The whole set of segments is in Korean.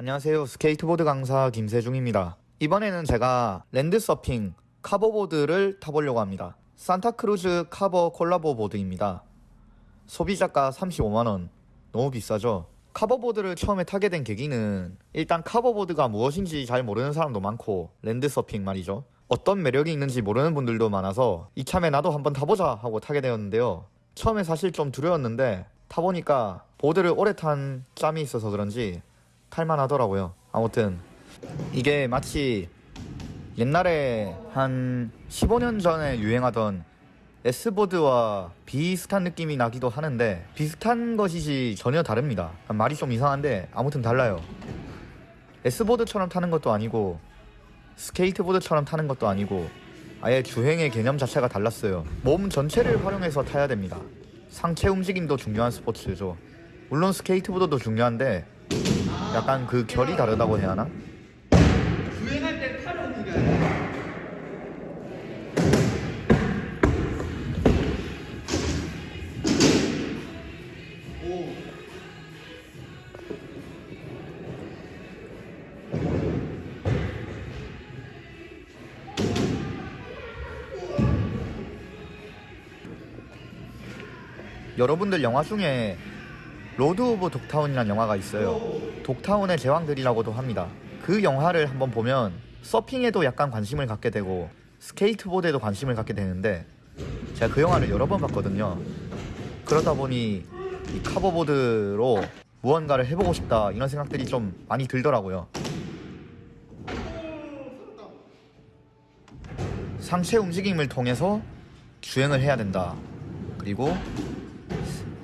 안녕하세요. 스케이트보드 강사 김세중입니다. 이번에는 제가 land surfing carver board를 타보려고 합니다. 산타크루즈 카버 콜라보 보드입니다. 소비자가 35만원. 너무 비싸죠? 카버보드를 처음에 타게 된 계기는 일단 카버보드가 무엇인지 잘 모르는 사람도 많고 land surfing 말이죠. 어떤 매력이 있는지 모르는 분들도 많아서 이참에 나도 한번 타보자 하고 타게 되었는데요. 처음에 사실 좀 두려웠는데 타보니까 보드를 오래 탄 짬이 있어서 그런지 탈만하더라고요. 아무튼 이게 마치 옛날에 한 15년 전에 유행하던 S보드와 비슷한 느낌이 나기도 하는데 비슷한 것이지 전혀 다릅니다. 말이 좀 이상한데 아무튼 달라요. S보드처럼 타는 것도 아니고 스케이트보드처럼 타는 것도 아니고 아예 주행의 개념 자체가 달랐어요. 몸 전체를 활용해서 타야 됩니다. 상체 움직임도 중요한 스포츠죠. 물론 스케이트보드도 중요한데 약간 그 결이 다르다고 해야 하나? 주행할 때 팔을 움직여야. 여러분들 영화 중에 Lords of Dogtown이라는 영화가 있어요. Dogtown의 제왕들이라고도 합니다. 그 영화를 한번 보면 서핑에도 약간 관심을 갖게 되고 스케이트보드에도 관심을 갖게 되는데 제가 그 영화를 여러 번 봤거든요. 그러다 보니 이 카버보드로 무언가를 해보고 싶다 이런 생각들이 좀 많이 들더라고요. 상체 움직임을 통해서 주행을 해야 된다. 그리고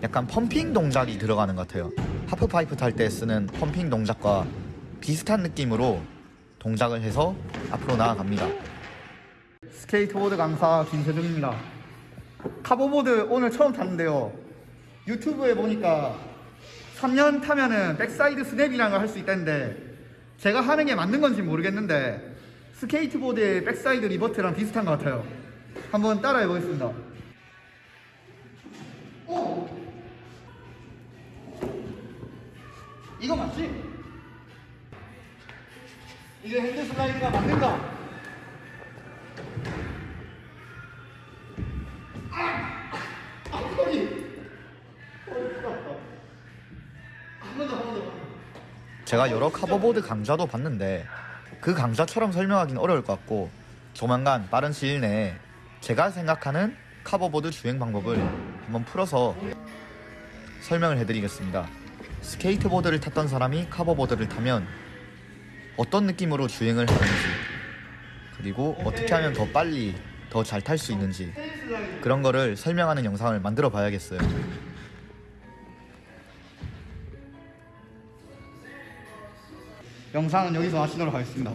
약간 pumping 동작이 들어가는 것 같아요. 하프파이프 탈 때 쓰는 pumping 동작과 비슷한 느낌으로 동작을 해서 앞으로 나아갑니다. 스케이트보드 강사 김세중입니다. carver board 오늘 처음 탔는데요. 유튜브에 보니까 3년 타면은 backside snap이라는 걸 할 수 있다는데 제가 하는 게 맞는 건지 모르겠는데 스케이트보드의 backside revert랑 비슷한 것 같아요. 한번 따라해 보겠습니다. 이거 맞지? 이게 hand slide가 맞는가? 아, 더. 제가 여러 Carver보드 강좌도 봤는데 그 강좌처럼 설명하기는 어려울 것 같고 조만간 빠른 시일 내에 제가 생각하는 Carver보드 주행 방법을 한번 풀어서 설명을 해드리겠습니다. 스케이트보드를 탔던 사람이 Carver보드를 타면 어떤 느낌으로 주행을 하는지 그리고 어떻게 하면 더 빨리 더 잘 탈 수 있는지 그런 거를 설명하는 영상을 만들어 봐야겠어요. 영상은 여기서 마치도록 하겠습니다.